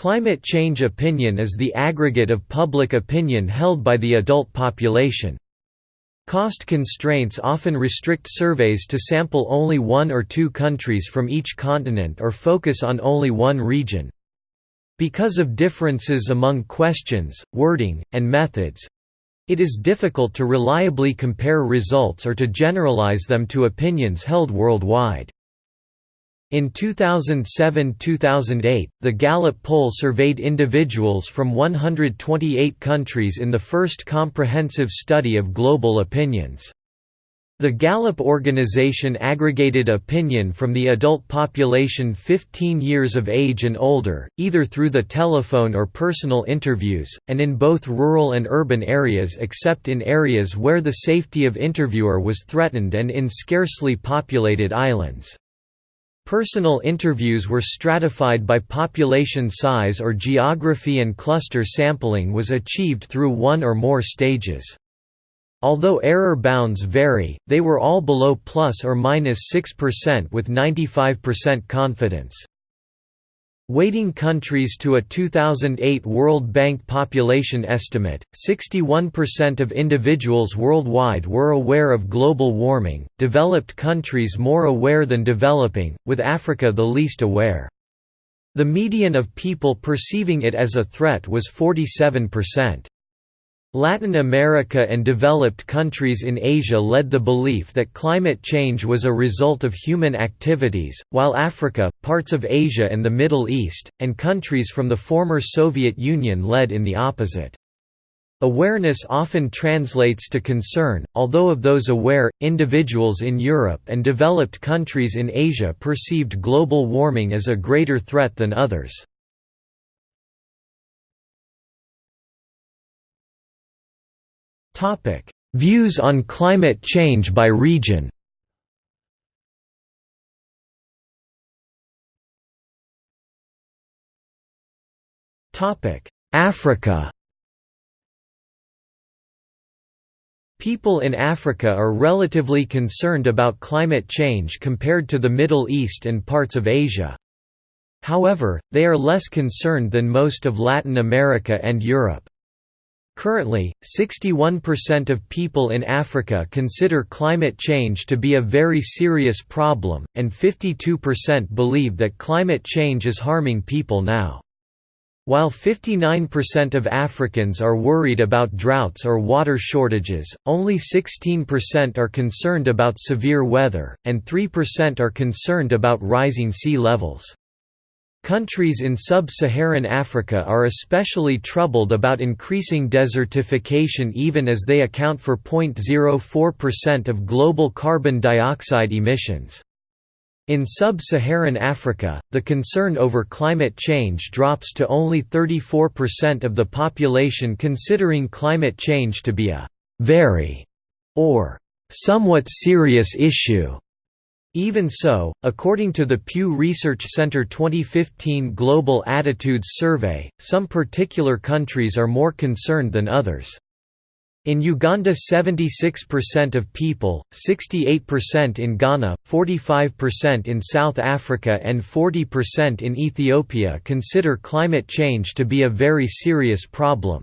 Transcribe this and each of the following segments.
Climate change opinion is the aggregate of public opinion held by the adult population. Cost constraints often restrict surveys to sample only one or two countries from each continent or focus on only one region. Because of differences among questions, wording, and methods, it is difficult to reliably compare results or to generalize them to opinions held worldwide. In 2007–2008, the Gallup poll surveyed individuals from 128 countries in the first comprehensive study of global opinions. The Gallup organization aggregated opinion from the adult population 15 years of age and older, either through the telephone or personal interviews, and in both rural and urban areas except in areas where the safety of interviewer was threatened and in scarcely populated islands. Personal interviews were stratified by population size or geography and cluster sampling was achieved through one or more stages. Although error bounds vary, they were all below plus or minus 6% with 95% confidence. Weighting countries to a 2008 World Bank population estimate, 61% of individuals worldwide were aware of global warming, developed countries more aware than developing, with Africa the least aware. The median of people perceiving it as a threat was 47%. Latin America and developed countries in Asia led the belief that climate change was a result of human activities, while Africa, parts of Asia and the Middle East, and countries from the former Soviet Union led in the opposite. Awareness often translates to concern, although of those aware, individuals in Europe and developed countries in Asia perceived global warming as a greater threat than others. Views on climate change by region. Africa. People in Africa are relatively concerned about climate change compared to the Middle East and parts of Asia. However, they are less concerned than most of Latin America and Europe. Currently, 61% of people in Africa consider climate change to be a very serious problem, and 52% believe that climate change is harming people now. While 59% of Africans are worried about droughts or water shortages, only 16% are concerned about severe weather, and 3% are concerned about rising sea levels. Countries in sub-Saharan Africa are especially troubled about increasing desertification even as they account for 0.04% of global carbon dioxide emissions. In sub-Saharan Africa, the concern over climate change drops to only 34% of the population considering climate change to be a «very» or «somewhat serious issue». Even so, according to the Pew Research Center 2015 Global Attitudes Survey, some particular countries are more concerned than others. In Uganda 76% of people, 68% in Ghana, 45% in South Africa and 40% in Ethiopia consider climate change to be a very serious problem.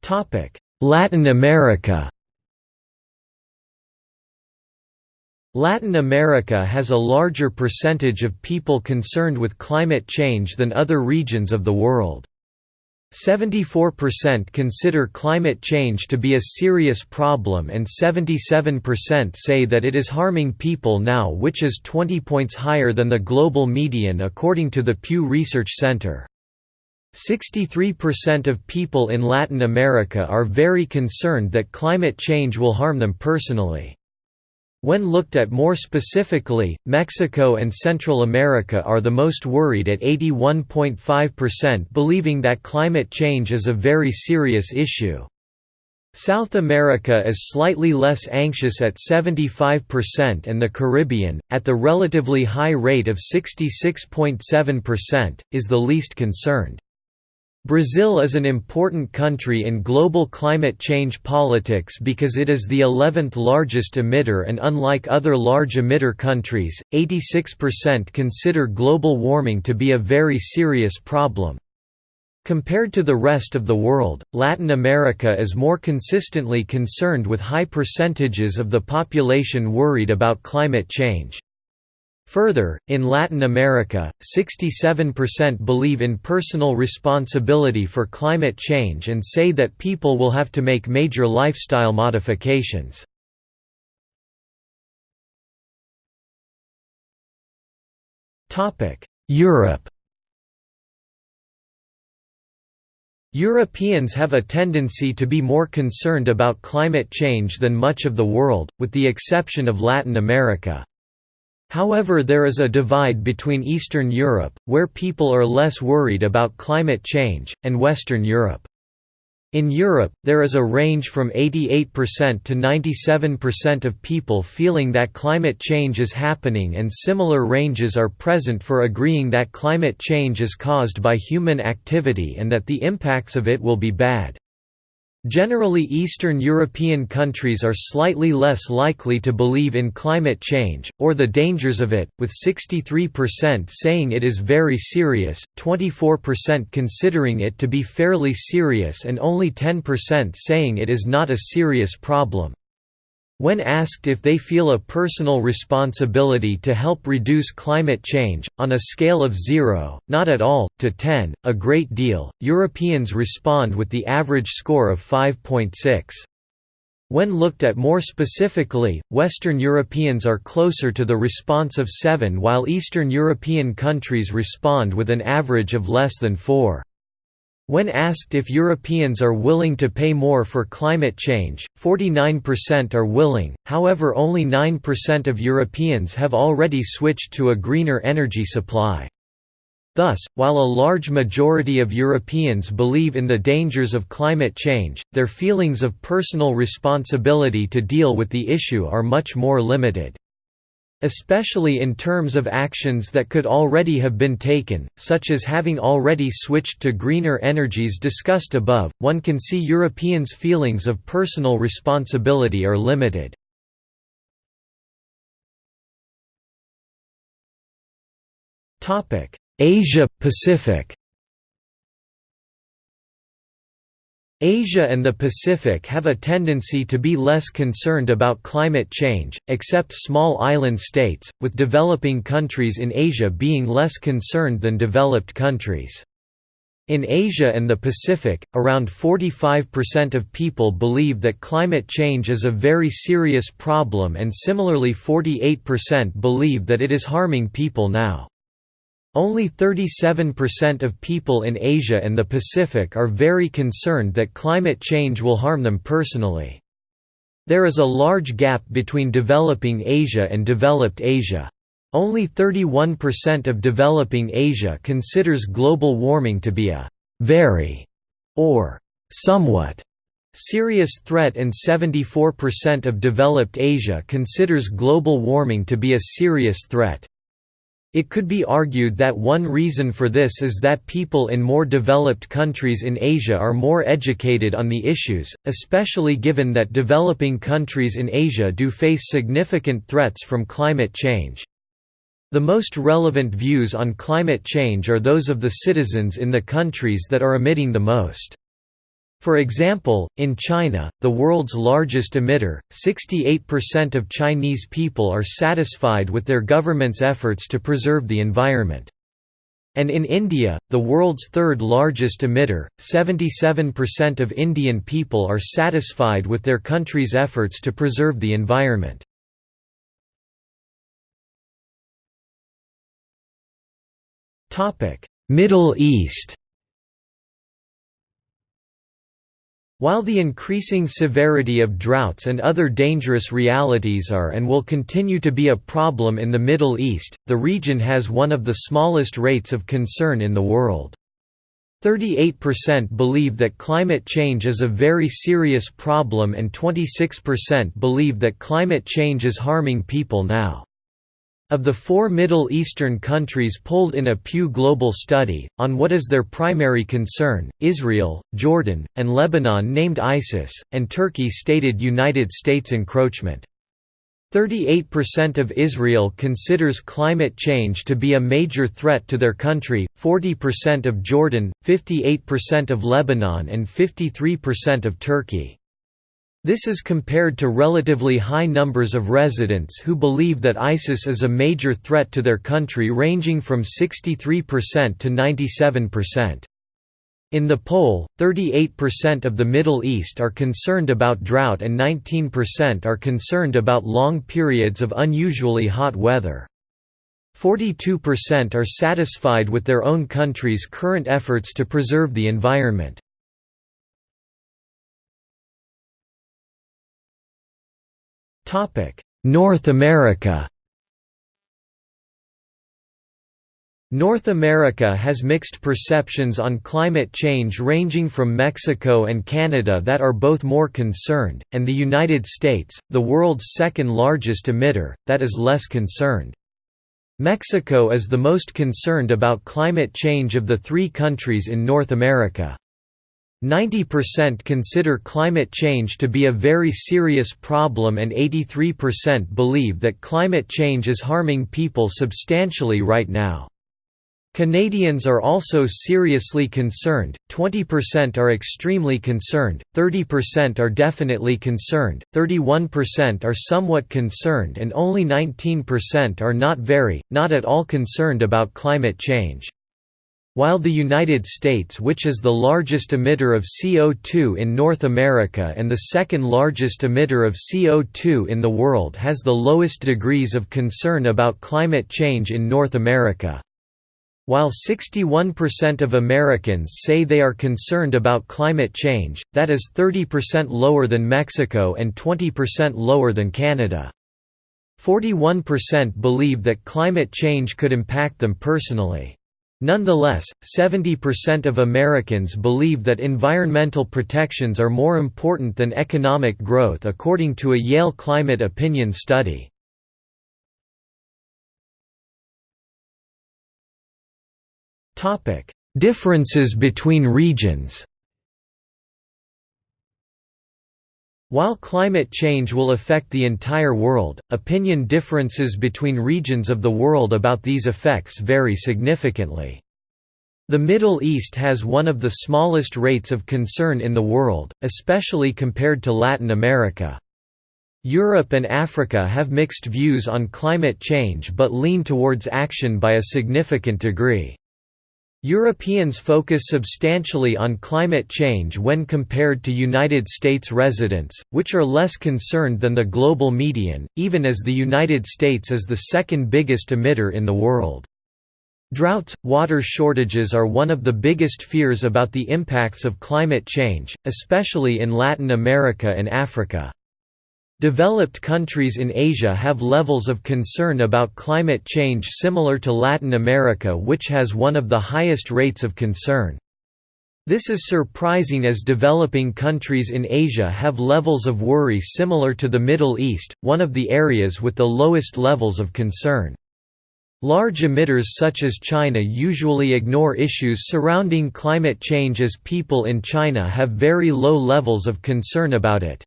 Topic: Latin America Latin America has a larger percentage of people concerned with climate change than other regions of the world. 74% consider climate change to be a serious problem and 77% say that it is harming people now which is 20 points higher than the global median according to the Pew Research Center. 63% of people in Latin America are very concerned that climate change will harm them personally. When looked at more specifically, Mexico and Central America are the most worried at 81.5% believing that climate change is a very serious issue. South America is slightly less anxious at 75% and the Caribbean, at the relatively high rate of 66.7%, is the least concerned. Brazil is an important country in global climate change politics because it is the 11th largest emitter and unlike other large emitter countries, 86% consider global warming to be a very serious problem. Compared to the rest of the world, Latin America is more consistently concerned with high percentages of the population worried about climate change. Further, in Latin America, 67% believe in personal responsibility for climate change and say that people will have to make major lifestyle modifications. Europe Europeans have a tendency to be more concerned about climate change than much of the world, with the exception of Latin America. However there is a divide between Eastern Europe, where people are less worried about climate change, and Western Europe. In Europe, there is a range from 88% to 97% of people feeling that climate change is happening and similar ranges are present for agreeing that climate change is caused by human activity and that the impacts of it will be bad. Generally Eastern European countries are slightly less likely to believe in climate change, or the dangers of it, with 63% saying it is very serious, 24% considering it to be fairly serious and only 10% saying it is not a serious problem. When asked if they feel a personal responsibility to help reduce climate change, on a scale of 0, not at all, to 10, a great deal, Europeans respond with the average score of 5.6. When looked at more specifically, Western Europeans are closer to the response of 7 while Eastern European countries respond with an average of less than 4. When asked if Europeans are willing to pay more for climate change, 49% are willing, however only 9% of Europeans have already switched to a greener energy supply. Thus, while a large majority of Europeans believe in the dangers of climate change, their feelings of personal responsibility to deal with the issue are much more limited especially in terms of actions that could already have been taken, such as having already switched to greener energies discussed above, one can see Europeans' feelings of personal responsibility are limited. Asia Asia and the Pacific have a tendency to be less concerned about climate change, except small island states, with developing countries in Asia being less concerned than developed countries. In Asia and the Pacific, around 45% of people believe that climate change is a very serious problem and similarly 48% believe that it is harming people now. Only 37% of people in Asia and the Pacific are very concerned that climate change will harm them personally. There is a large gap between developing Asia and developed Asia. Only 31% of developing Asia considers global warming to be a very or somewhat serious threat and 74% of developed Asia considers global warming to be a serious threat. It could be argued that one reason for this is that people in more developed countries in Asia are more educated on the issues, especially given that developing countries in Asia do face significant threats from climate change. The most relevant views on climate change are those of the citizens in the countries that are emitting the most. For example, in China, the world's largest emitter, 68% of Chinese people are satisfied with their government's efforts to preserve the environment. And in India, the world's third largest emitter, 77% of Indian people are satisfied with their country's efforts to preserve the environment. Middle East While the increasing severity of droughts and other dangerous realities are and will continue to be a problem in the Middle East, the region has one of the smallest rates of concern in the world. 38% believe that climate change is a very serious problem and 26% believe that climate change is harming people now. Of the four Middle Eastern countries polled in a Pew Global study, on what is their primary concern, Israel, Jordan, and Lebanon named ISIS, and Turkey stated United States encroachment. 38% of Israel considers climate change to be a major threat to their country, 40% of Jordan, 58% of Lebanon and 53% of Turkey. This is compared to relatively high numbers of residents who believe that ISIS is a major threat to their country ranging from 63% to 97%. In the poll, 38% of the Middle East are concerned about drought and 19% are concerned about long periods of unusually hot weather. 42% are satisfied with their own country's current efforts to preserve the environment. North America North America has mixed perceptions on climate change ranging from Mexico and Canada that are both more concerned, and the United States, the world's second largest emitter, that is less concerned. Mexico is the most concerned about climate change of the three countries in North America. 90% consider climate change to be a very serious problem and 83% believe that climate change is harming people substantially right now. Canadians are also seriously concerned, 20% are extremely concerned, 30% are definitely concerned, 31% are somewhat concerned and only 19% are not very, not at all concerned about climate change. While the United States which is the largest emitter of CO2 in North America and the second largest emitter of CO2 in the world has the lowest degrees of concern about climate change in North America. While 61% of Americans say they are concerned about climate change, that is 30% lower than Mexico and 20% lower than Canada. 41% believe that climate change could impact them personally. Nonetheless, 70% of Americans believe that environmental protections are more important than economic growth according to a Yale Climate Opinion study. Differences between regions While climate change will affect the entire world, opinion differences between regions of the world about these effects vary significantly. The Middle East has one of the smallest rates of concern in the world, especially compared to Latin America. Europe and Africa have mixed views on climate change but lean towards action by a significant degree. Europeans focus substantially on climate change when compared to United States residents, which are less concerned than the global median, even as the United States is the second biggest emitter in the world. Droughts, water shortages are one of the biggest fears about the impacts of climate change, especially in Latin America and Africa. Developed countries in Asia have levels of concern about climate change similar to Latin America which has one of the highest rates of concern. This is surprising as developing countries in Asia have levels of worry similar to the Middle East, one of the areas with the lowest levels of concern. Large emitters such as China usually ignore issues surrounding climate change as people in China have very low levels of concern about it.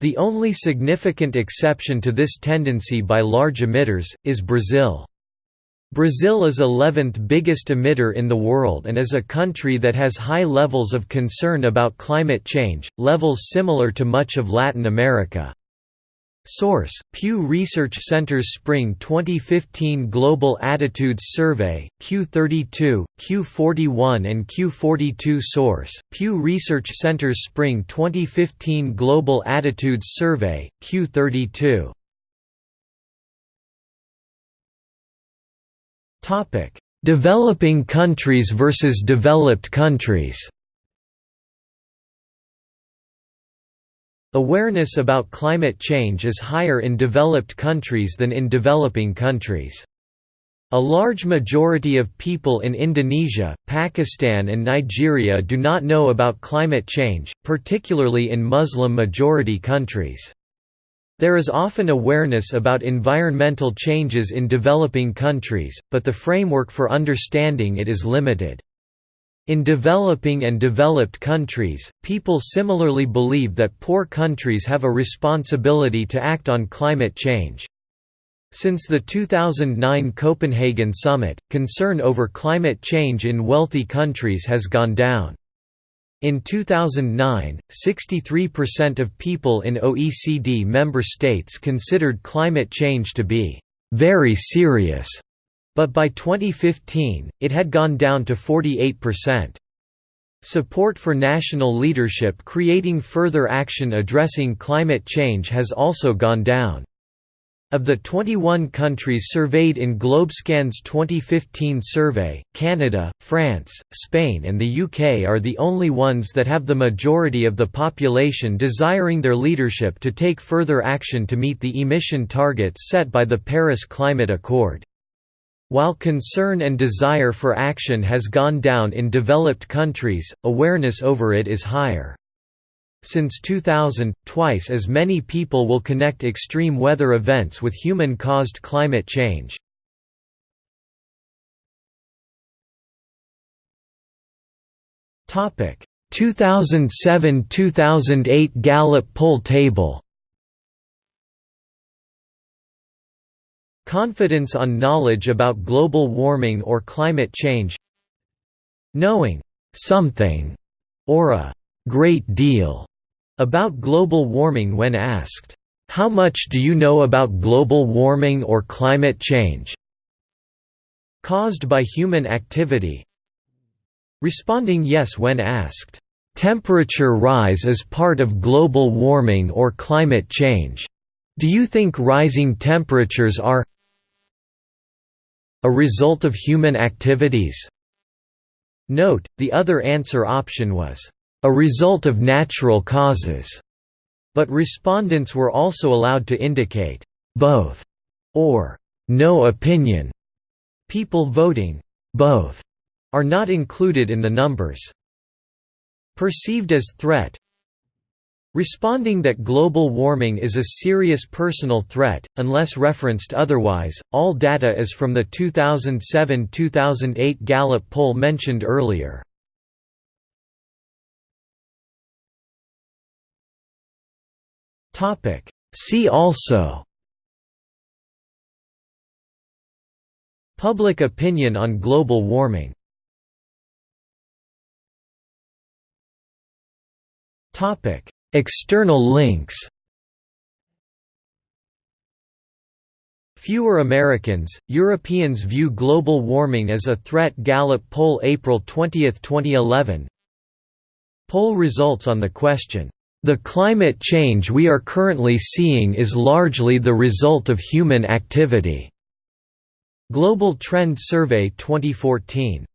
The only significant exception to this tendency by large emitters, is Brazil. Brazil is 11th biggest emitter in the world and is a country that has high levels of concern about climate change, levels similar to much of Latin America. Source: Pew Research Center's Spring 2015 Global Attitudes Survey, Q32, Q41 and Q42 Source: Pew Research Center's Spring 2015 Global Attitudes Survey, Q32. Topic: Developing countries versus developed countries. Awareness about climate change is higher in developed countries than in developing countries. A large majority of people in Indonesia, Pakistan and Nigeria do not know about climate change, particularly in Muslim-majority countries. There is often awareness about environmental changes in developing countries, but the framework for understanding it is limited. In developing and developed countries, people similarly believe that poor countries have a responsibility to act on climate change. Since the 2009 Copenhagen summit, concern over climate change in wealthy countries has gone down. In 2009, 63% of people in OECD member states considered climate change to be very serious but by 2015, it had gone down to 48%. Support for national leadership creating further action addressing climate change has also gone down. Of the 21 countries surveyed in Globescan's 2015 survey, Canada, France, Spain and the UK are the only ones that have the majority of the population desiring their leadership to take further action to meet the emission targets set by the Paris Climate Accord. While concern and desire for action has gone down in developed countries, awareness over it is higher. Since 2000, twice as many people will connect extreme weather events with human-caused climate change. Topic: 2007–2008 Gallup poll table. Confidence on knowledge about global warming or climate change Knowing «something» or a «great deal» about global warming when asked, "'How much do you know about global warming or climate change?' caused by human activity Responding yes when asked, "'Temperature rise is part of global warming or climate change. Do you think rising temperatures are a result of human activities? Note, the other answer option was, "...a result of natural causes", but respondents were also allowed to indicate, "...both", or "...no opinion". People voting, "...both", are not included in the numbers. Perceived as threat Responding that global warming is a serious personal threat, unless referenced otherwise, all data is from the 2007–2008 Gallup poll mentioned earlier. See also Public opinion on global warming Topic External links. Fewer Americans, Europeans view global warming as a threat. Gallup poll April 20, 2011 Poll results on the question, "...the climate change we are currently seeing is largely the result of human activity." Global Trend Survey 2014